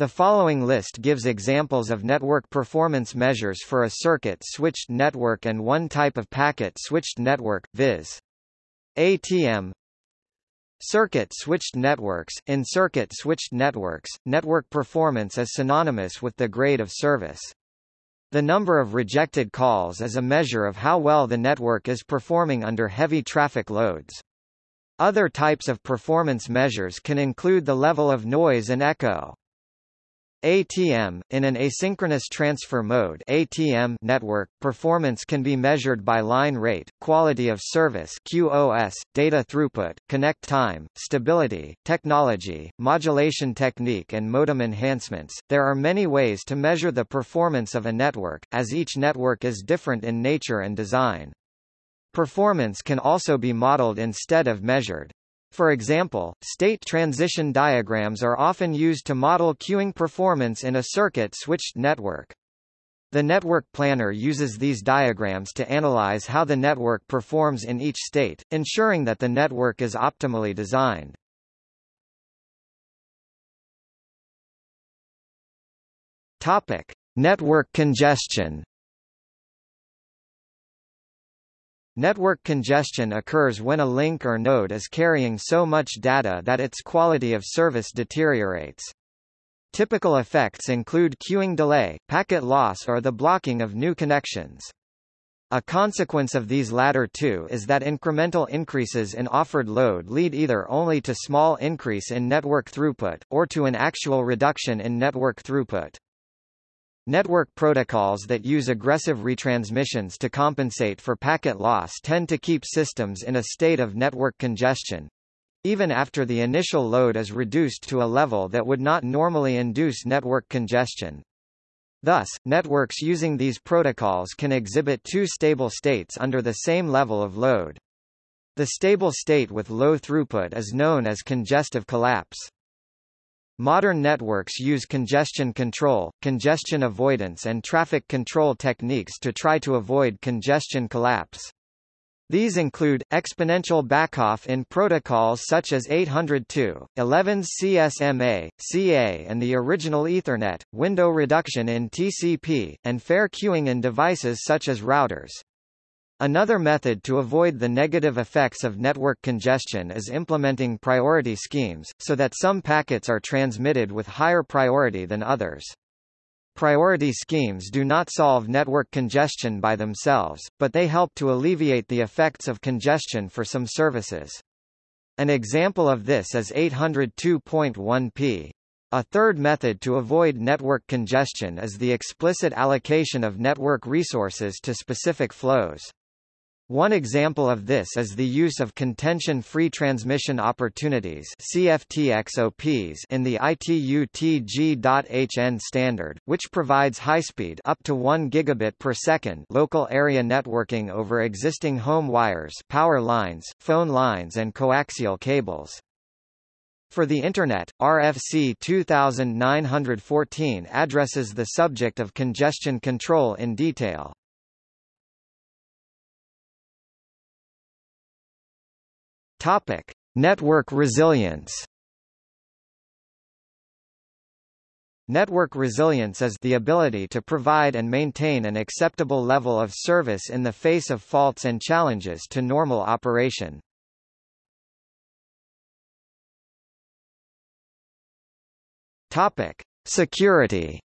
The following list gives examples of network performance measures for a circuit-switched network and one type of packet-switched network, viz. ATM Circuit-switched networks In circuit-switched networks, network performance is synonymous with the grade of service. The number of rejected calls is a measure of how well the network is performing under heavy traffic loads. Other types of performance measures can include the level of noise and echo. ATM, in an asynchronous transfer mode ATM network, performance can be measured by line rate, quality of service QoS, data throughput, connect time, stability, technology, modulation technique and modem enhancements. There are many ways to measure the performance of a network, as each network is different in nature and design. Performance can also be modeled instead of measured. For example, state transition diagrams are often used to model queuing performance in a circuit-switched network. The network planner uses these diagrams to analyze how the network performs in each state, ensuring that the network is optimally designed. Topic: Network congestion. Network congestion occurs when a link or node is carrying so much data that its quality of service deteriorates. Typical effects include queuing delay, packet loss or the blocking of new connections. A consequence of these latter two is that incremental increases in offered load lead either only to small increase in network throughput, or to an actual reduction in network throughput. Network protocols that use aggressive retransmissions to compensate for packet loss tend to keep systems in a state of network congestion, even after the initial load is reduced to a level that would not normally induce network congestion. Thus, networks using these protocols can exhibit two stable states under the same level of load. The stable state with low throughput is known as congestive collapse. Modern networks use congestion control, congestion avoidance and traffic control techniques to try to avoid congestion collapse. These include, exponential backoff in protocols such as 802, 11 CSMA, CA and the original Ethernet, window reduction in TCP, and fair queuing in devices such as routers. Another method to avoid the negative effects of network congestion is implementing priority schemes, so that some packets are transmitted with higher priority than others. Priority schemes do not solve network congestion by themselves, but they help to alleviate the effects of congestion for some services. An example of this is 802.1p. A third method to avoid network congestion is the explicit allocation of network resources to specific flows. One example of this is the use of contention-free transmission opportunities CFTXOPs in the ITU-TG.HN standard, which provides high-speed up to 1 gigabit per second local area networking over existing home wires, power lines, phone lines and coaxial cables. For the Internet, RFC 2914 addresses the subject of congestion control in detail. Topic: Network resilience. Network resilience is the ability to provide and maintain an acceptable level of service in the face of faults and challenges to normal operation. Topic: Security.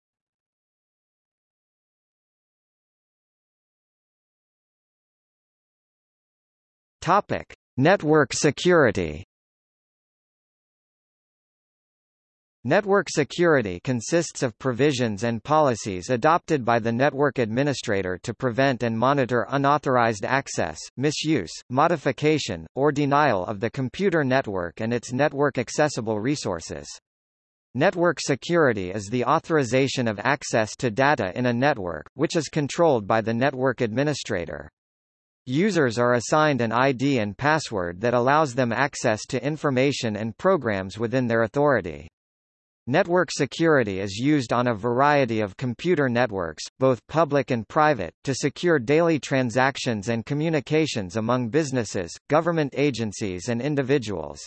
Topic: Network security Network security consists of provisions and policies adopted by the network administrator to prevent and monitor unauthorized access, misuse, modification, or denial of the computer network and its network-accessible resources. Network security is the authorization of access to data in a network, which is controlled by the network administrator. Users are assigned an ID and password that allows them access to information and programs within their authority. Network security is used on a variety of computer networks, both public and private, to secure daily transactions and communications among businesses, government agencies and individuals.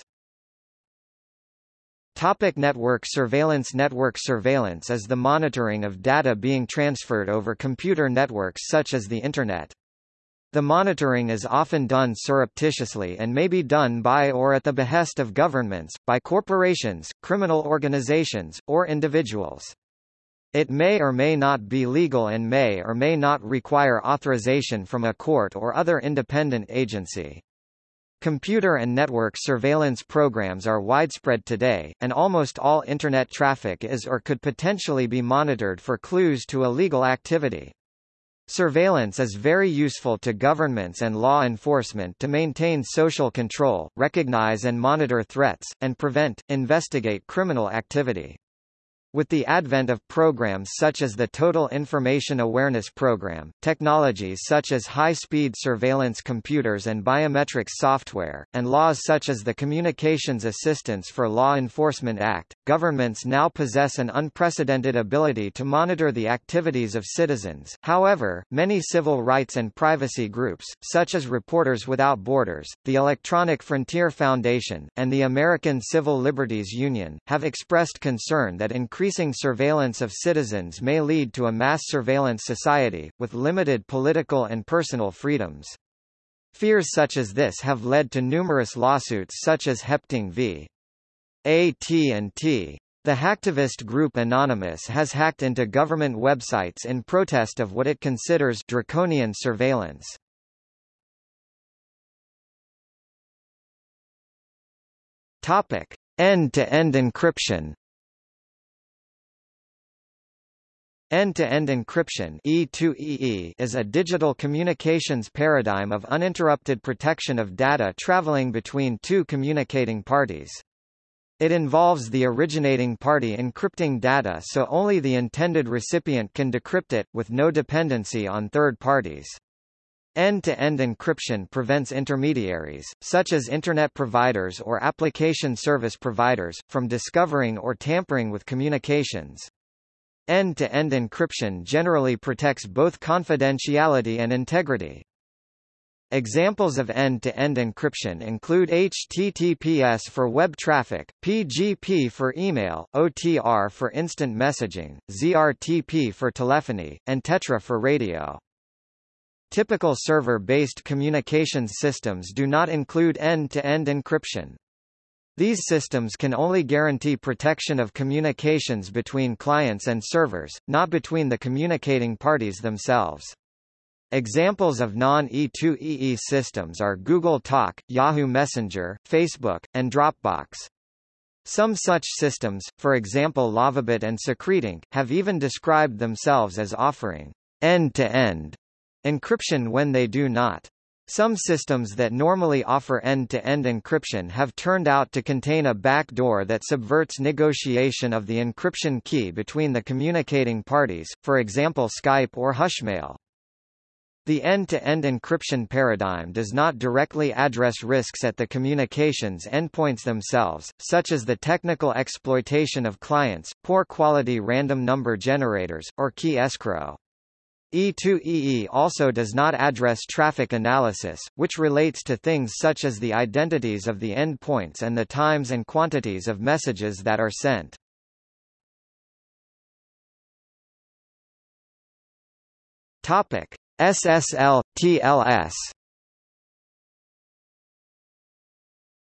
Topic network surveillance Network surveillance is the monitoring of data being transferred over computer networks such as the Internet. The monitoring is often done surreptitiously and may be done by or at the behest of governments, by corporations, criminal organizations, or individuals. It may or may not be legal and may or may not require authorization from a court or other independent agency. Computer and network surveillance programs are widespread today, and almost all Internet traffic is or could potentially be monitored for clues to illegal activity. Surveillance is very useful to governments and law enforcement to maintain social control, recognize and monitor threats, and prevent, investigate criminal activity. With the advent of programs such as the Total Information Awareness Program, technologies such as high-speed surveillance computers and biometrics software, and laws such as the Communications Assistance for Law Enforcement Act, governments now possess an unprecedented ability to monitor the activities of citizens. However, many civil rights and privacy groups, such as Reporters Without Borders, the Electronic Frontier Foundation, and the American Civil Liberties Union, have expressed concern that increasing increasing surveillance of citizens may lead to a mass surveillance society, with limited political and personal freedoms. Fears such as this have led to numerous lawsuits such as Hepting v. AT&T. The hacktivist group Anonymous has hacked into government websites in protest of what it considers draconian surveillance. Topic: End-to-end -end encryption. End-to-end -end encryption E2EE is a digital communications paradigm of uninterrupted protection of data traveling between two communicating parties. It involves the originating party encrypting data so only the intended recipient can decrypt it, with no dependency on third parties. End-to-end -end encryption prevents intermediaries, such as Internet providers or application service providers, from discovering or tampering with communications. End-to-end -end encryption generally protects both confidentiality and integrity. Examples of end-to-end -end encryption include HTTPS for web traffic, PGP for email, OTR for instant messaging, ZRTP for telephony, and Tetra for radio. Typical server-based communications systems do not include end-to-end -end encryption. These systems can only guarantee protection of communications between clients and servers, not between the communicating parties themselves. Examples of non-E2EE systems are Google Talk, Yahoo Messenger, Facebook, and Dropbox. Some such systems, for example Lavabit and SecretInk, have even described themselves as offering end-to-end -end encryption when they do not. Some systems that normally offer end-to-end -end encryption have turned out to contain a backdoor that subverts negotiation of the encryption key between the communicating parties, for example Skype or Hushmail. The end-to-end -end encryption paradigm does not directly address risks at the communications endpoints themselves, such as the technical exploitation of clients, poor quality random number generators, or key escrow. E2EE also does not address traffic analysis, which relates to things such as the identities of the endpoints and the times and quantities of messages that are sent. Topic: SSL, TLS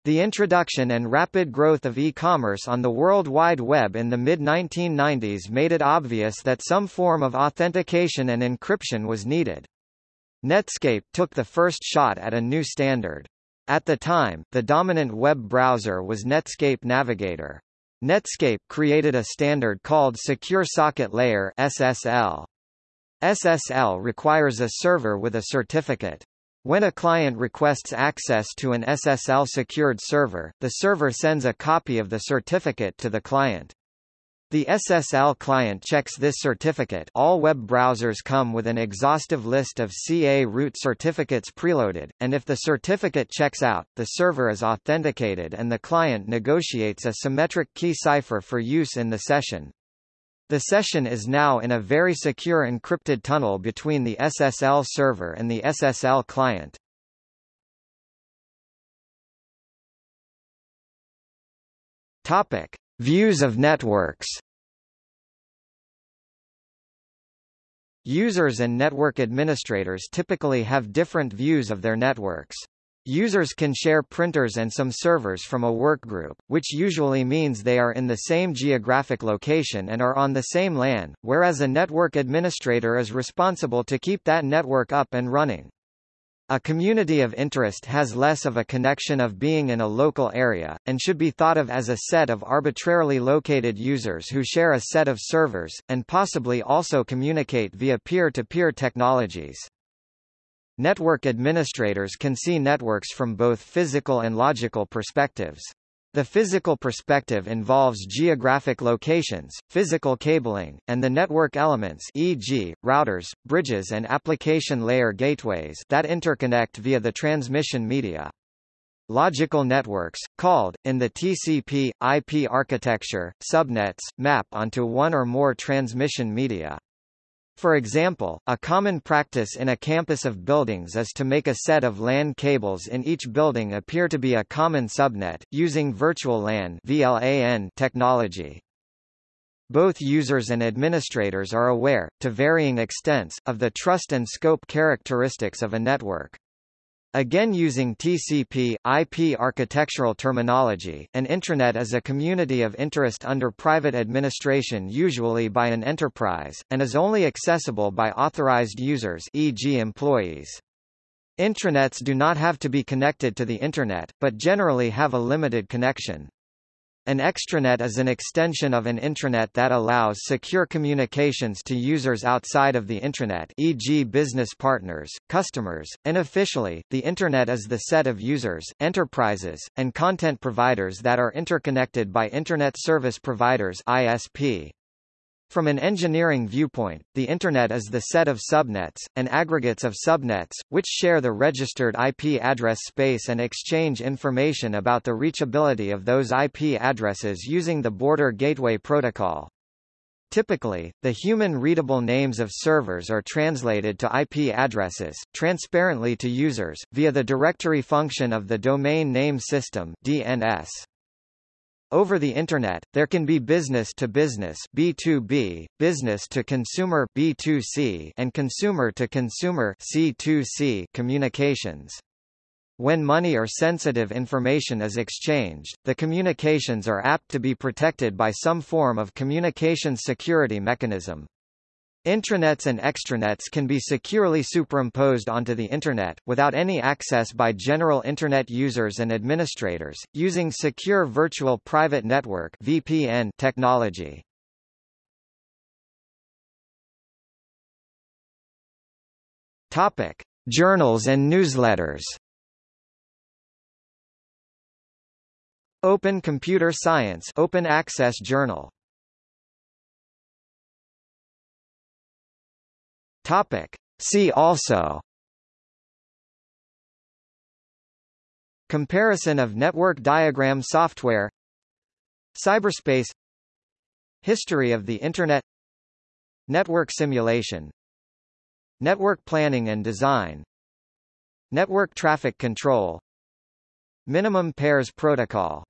The introduction and rapid growth of e-commerce on the World Wide Web in the mid-1990s made it obvious that some form of authentication and encryption was needed. Netscape took the first shot at a new standard. At the time, the dominant web browser was Netscape Navigator. Netscape created a standard called Secure Socket Layer SSL. SSL requires a server with a certificate. When a client requests access to an SSL-secured server, the server sends a copy of the certificate to the client. The SSL client checks this certificate all web browsers come with an exhaustive list of CA root certificates preloaded, and if the certificate checks out, the server is authenticated and the client negotiates a symmetric key cipher for use in the session. The session is now in a very secure encrypted tunnel between the SSL server and the SSL client. Topic: Views of networks. Users and network administrators typically have different views of their networks. Users can share printers and some servers from a workgroup, which usually means they are in the same geographic location and are on the same LAN, whereas a network administrator is responsible to keep that network up and running. A community of interest has less of a connection of being in a local area, and should be thought of as a set of arbitrarily located users who share a set of servers, and possibly also communicate via peer-to-peer -peer technologies. Network administrators can see networks from both physical and logical perspectives. The physical perspective involves geographic locations, physical cabling, and the network elements e.g., routers, bridges and application layer gateways that interconnect via the transmission media. Logical networks, called, in the TCP, IP architecture, subnets, map onto one or more transmission media. For example, a common practice in a campus of buildings is to make a set of LAN cables in each building appear to be a common subnet, using virtual LAN technology. Both users and administrators are aware, to varying extents, of the trust and scope characteristics of a network. Again using TCP, IP architectural terminology, an intranet is a community of interest under private administration usually by an enterprise, and is only accessible by authorized users e.g. employees. Intranets do not have to be connected to the Internet, but generally have a limited connection. An extranet is an extension of an intranet that allows secure communications to users outside of the intranet e.g. business partners, customers, and officially, the Internet is the set of users, enterprises, and content providers that are interconnected by Internet Service Providers ISP. From an engineering viewpoint, the Internet is the set of subnets, and aggregates of subnets, which share the registered IP address space and exchange information about the reachability of those IP addresses using the Border Gateway Protocol. Typically, the human-readable names of servers are translated to IP addresses, transparently to users, via the directory function of the Domain Name System DNS. Over the Internet, there can be business-to-business B2B, business-to-consumer B2C, and consumer-to-consumer C2C communications. When money or sensitive information is exchanged, the communications are apt to be protected by some form of communications security mechanism. Intranets and extranets can be securely superimposed onto the Internet, without any access by general Internet users and administrators, using Secure Virtual Private Network VPN technology. Topic. Journals and newsletters Open Computer Science Open Access Journal Topic. See also. Comparison of network diagram software. Cyberspace. History of the Internet. Network simulation. Network planning and design. Network traffic control. Minimum pairs protocol